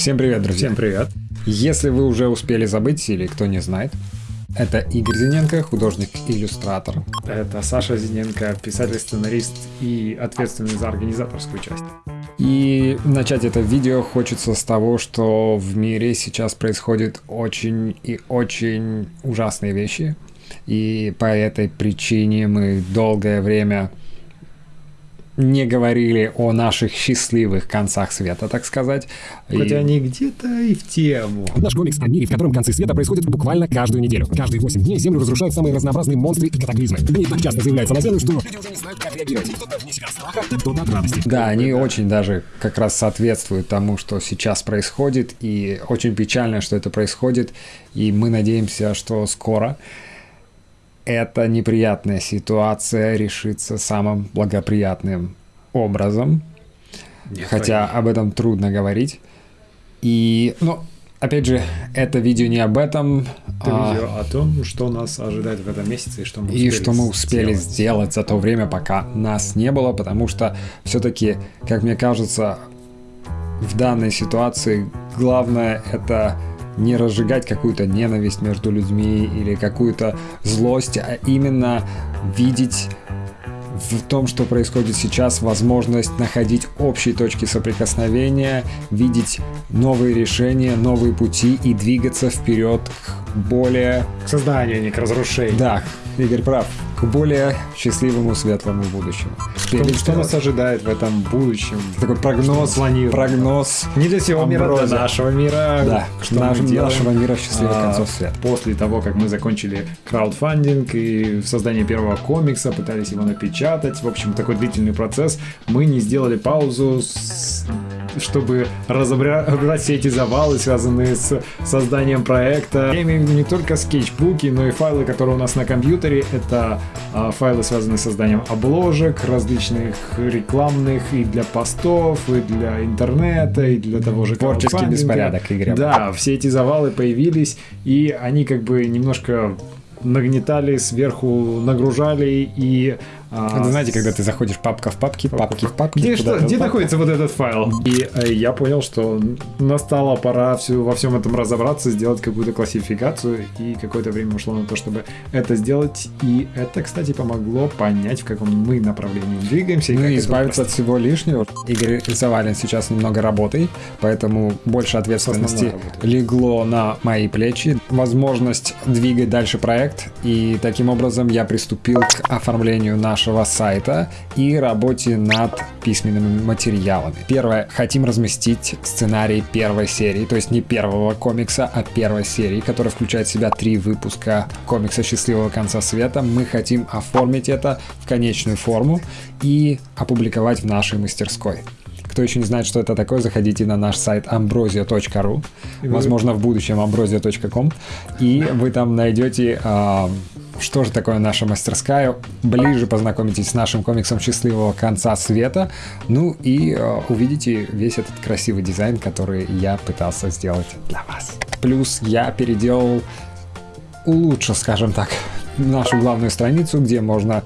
Всем привет, друзья. Всем привет. Если вы уже успели забыть или кто не знает, это Игорь Зиненко, художник-иллюстратор. Это Саша Зиненко, писатель-сценарист и ответственный за организаторскую часть. И начать это видео хочется с того, что в мире сейчас происходят очень и очень ужасные вещи. И по этой причине мы долгое время не говорили о наших счастливых концах света, так сказать. Хотя и... они где-то и в тему. Наш комикс о мире, в котором концы света происходят буквально каждую неделю. Каждые 8 дней Землю разрушают самые разнообразные монстры и катаклизмы. Они так часто заявляются на Землю, что люди уже не знают, как реагировать. Кто-то вне себя страха, кто-то от радости. Да, они очень даже как раз соответствуют тому, что сейчас происходит, и очень печально, что это происходит, и мы надеемся, что скоро эта неприятная ситуация решится самым благоприятным образом. Нет, хотя об этом трудно говорить. И, ну, опять же, это видео не об этом. Это а... видео о том, что нас ожидает в этом месяце и что мы успели, и что мы успели сделать. сделать за то время, пока нас не было, потому что все-таки, как мне кажется, в данной ситуации главное это не разжигать какую-то ненависть между людьми или какую-то злость, а именно видеть в том, что происходит сейчас, возможность находить общие точки соприкосновения, видеть новые решения, новые пути и двигаться вперед к более... К созданию, а не к разрушению. Да, Игорь прав к более счастливому, светлому будущему. Что, что нас ожидает в этом будущем? Такой прогноз, прогноз. Не для всего мира, для нашего мира. Да, что наш, нашего мира счастливых а, концов света. После того, как мы закончили краудфандинг и создание первого комикса, пытались его напечатать, в общем, такой длительный процесс, мы не сделали паузу с чтобы разобрать все эти завалы, связанные с созданием проекта. Я имею в виду не только скетчбуки, но и файлы, которые у нас на компьютере. Это а, файлы, связанные с созданием обложек, различных рекламных и для постов, и для интернета, и для того же Творческий беспорядок, Игорь. Да, все эти завалы появились, и они как бы немножко нагнетали сверху, нагружали и а, Это знаете, когда ты заходишь папка в папки, папки в папки. Где, что, где находится вот этот файл? И э, я понял, что настала пора всю, во всем этом разобраться, сделать какую-то классификацию, и какое-то время ушло на то, чтобы это сделать. И это, кстати, помогло понять, в каком мы направлении двигаемся. Ну и избавиться от всего лишнего. Игорь завален сейчас немного работой, поэтому больше ответственности легло на мои плечи. Возможность двигать дальше проект, и таким образом я приступил к оформлению нашего нашего сайта и работе над письменными материалами. Первое, хотим разместить сценарий первой серии, то есть не первого комикса, а первой серии, которая включает в себя три выпуска комикса «Счастливого конца света». Мы хотим оформить это в конечную форму и опубликовать в нашей мастерской. Кто еще не знает, что это такое, заходите на наш сайт ambrosia.ru, возможно, в будущем ambrosia.com, и вы там найдете э, что же такое наша мастерская, ближе познакомитесь с нашим комиксом «Счастливого конца света», ну и э, увидите весь этот красивый дизайн, который я пытался сделать для вас. Плюс я переделал, улучшил, скажем так, нашу главную страницу, где можно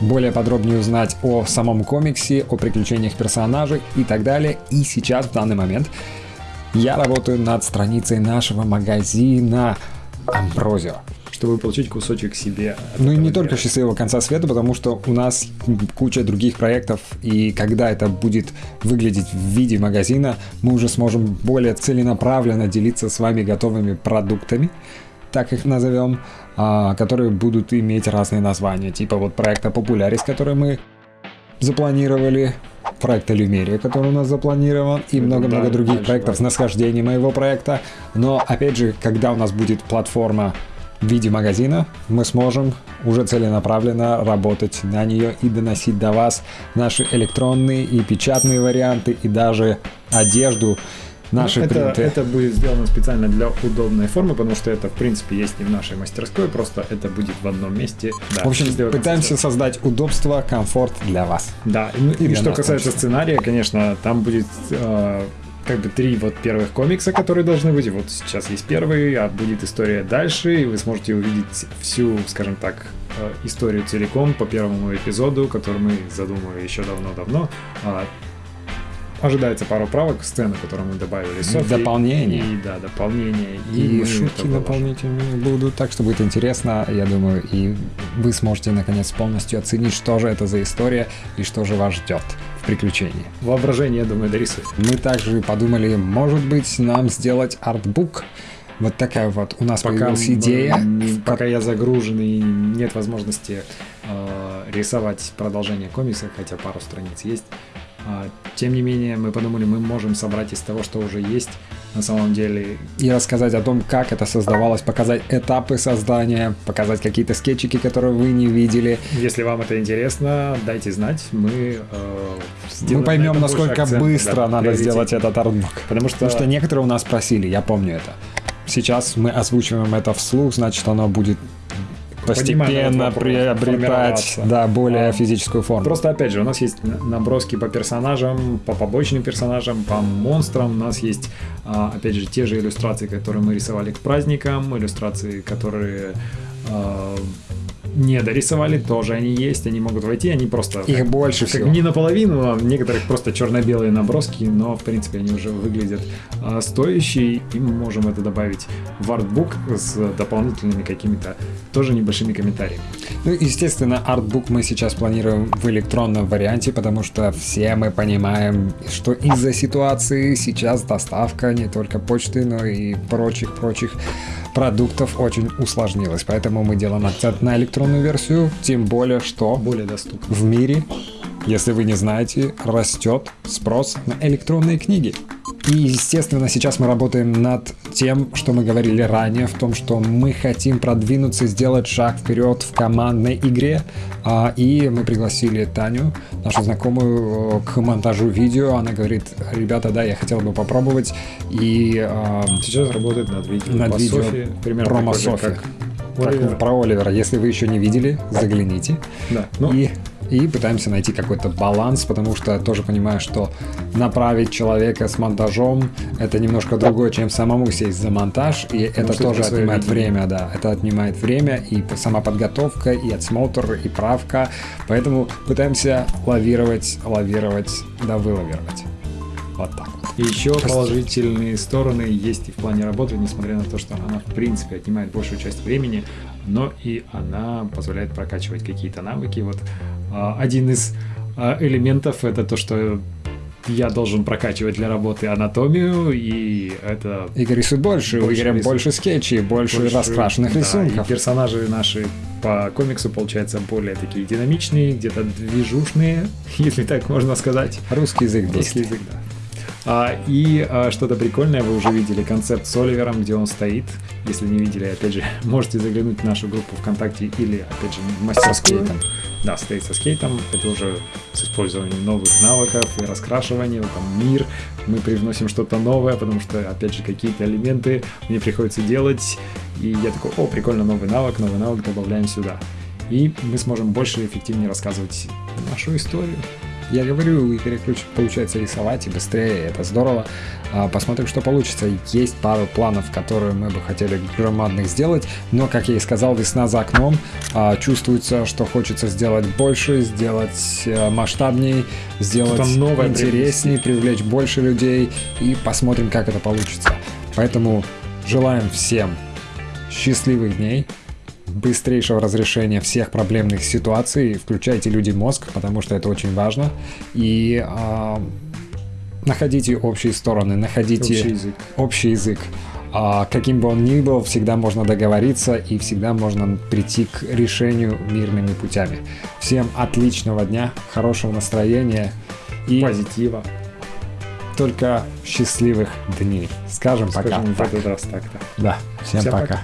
более подробнее узнать о самом комиксе, о приключениях персонажей и так далее. И сейчас, в данный момент, я работаю над страницей нашего магазина Амброзио чтобы получить кусочек себе. Ну и не только счастливого конца света, потому что у нас куча других проектов, и когда это будет выглядеть в виде магазина, мы уже сможем более целенаправленно делиться с вами готовыми продуктами, так их назовем, а, которые будут иметь разные названия, типа вот проекта Популярис, который мы запланировали, проекта Люмерия, который у нас запланирован, и много-много других проектов с насхождением моего проекта. Но, опять же, когда у нас будет платформа в виде магазина, мы сможем уже целенаправленно работать на нее и доносить до вас наши электронные и печатные варианты, и даже одежду, наши ну, это, принты. Это будет сделано специально для удобной формы, потому что это, в принципе, есть и в нашей мастерской, просто это будет в одном месте. Да, в общем, пытаемся создать удобство, комфорт для вас. Да, и, и, и что касается сценария, конечно, там будет... Э, как бы три вот первых комикса, которые должны быть. Вот сейчас есть первый, а будет история дальше, и вы сможете увидеть всю, скажем так, э, историю целиком по первому эпизоду, который мы задумали еще давно-давно. Ожидается пару правок, сцены, которые мы добавили. Софи, дополнение. И, да, дополнение. И, и шутки дополнительные будут, так что будет интересно, я думаю, и вы сможете наконец полностью оценить, что же это за история и что же вас ждет в приключении. Воображение, я думаю, дорисует. Мы также подумали, может быть, нам сделать артбук, вот такая вот у нас пока появилась идея. Пока я загружен и нет возможности э, рисовать продолжение комикса, хотя пару страниц есть. Э, тем не менее, мы подумали, мы можем собрать из того, что уже есть на самом деле. И рассказать о том, как это создавалось, показать этапы создания, показать какие-то скетчики, которые вы не видели. Если вам это интересно, дайте знать. Мы э, Мы поймем, насколько акцент, быстро да, надо сделать этот артбук. Потому что... Потому что некоторые у нас просили, я помню это сейчас мы озвучиваем это вслух, значит, оно будет постепенно приобретать да, более а, физическую форму. Просто опять же, у нас есть наброски по персонажам, по побочным персонажам, по монстрам. У нас есть, а, опять же, те же иллюстрации, которые мы рисовали к праздникам, иллюстрации, которые не дорисовали, тоже они есть, они могут войти, они просто... Их как, больше как всего. Не наполовину, а некоторых просто черно-белые наброски, но в принципе они уже выглядят а, стоящие, и мы можем это добавить в артбук с дополнительными какими-то тоже небольшими комментариями. Ну, естественно, артбук мы сейчас планируем в электронном варианте, потому что все мы понимаем, что из-за ситуации сейчас доставка не только почты, но и прочих-прочих продуктов очень усложнилось. Поэтому мы делаем акцент на электронную версию, тем более, что более доступно. в мире, если вы не знаете, растет спрос на электронные книги. И, естественно, сейчас мы работаем над тем, что мы говорили ранее, в том, что мы хотим продвинуться, сделать шаг вперед в командной игре. А, и мы пригласили Таню, нашу знакомую, к монтажу видео. Она говорит, ребята, да, я хотел бы попробовать. И а, сейчас работает над видео. Над видео Софи, примерно промо Софи. Как, как про Оливера. Если вы еще не видели, загляните. Да. Ну, и и пытаемся найти какой-то баланс, потому что тоже понимаю, что направить человека с монтажом это немножко другое, чем самому сесть за монтаж, и потому это тоже это отнимает время, да, это отнимает время и сама подготовка, и отсмотр, и правка, поэтому пытаемся лавировать, лавировать, да вылавировать. Вот так вот. И еще положительные стороны есть и в плане работы, несмотря на то, что она в принципе отнимает большую часть времени, но и она позволяет прокачивать какие-то навыки. Вот а, один из а, элементов это то, что я должен прокачивать для работы анатомию, и это... Игорь рисует больше, больше у Игоря больше скетчей, больше, больше раскрашенных да, рисунков. И персонажи наши по комиксу, получаются более такие динамичные, где-то движушные, если так можно сказать. Русский язык Русский язык, да. А, и а, что-то прикольное, вы уже видели концепт с Оливером, где он стоит. Если не видели, опять же, можете заглянуть в нашу группу ВКонтакте или, опять же, в мастерскую. Да, стоит со скейтом. Это уже с использованием новых навыков и раскрашивания. Там мир. Мы привносим что-то новое, потому что, опять же, какие-то элементы мне приходится делать. И я такой, о, прикольно, новый навык, новый навык добавляем сюда. И мы сможем больше и эффективнее рассказывать нашу историю. Я говорю, и получается рисовать и быстрее, это здорово. А, посмотрим, что получится. Есть пару планов, которые мы бы хотели громадных сделать, но, как я и сказал, весна за окном. А, чувствуется, что хочется сделать больше, сделать э, масштабней, сделать интереснее, привлечь больше людей и посмотрим, как это получится. Поэтому желаем всем счастливых дней, быстрейшего разрешения всех проблемных ситуаций. Включайте люди мозг, потому что это очень важно. И э, находите общие стороны, находите общий язык. Общий язык. А каким бы он ни был, всегда можно договориться и всегда можно прийти к решению мирными путями. Всем отличного дня, хорошего настроения и позитива. Только счастливых дней. Скажем, Скажем пока. в этот раз так-то. Да, всем, всем пока. пока.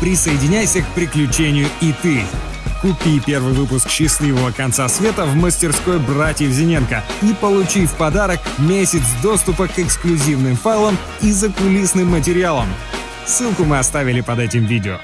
Присоединяйся к приключению и ты. Купи первый выпуск «Счастливого конца света» в мастерской братьев Зиненко и получи в подарок месяц доступа к эксклюзивным файлам и закулисным материалам. Ссылку мы оставили под этим видео.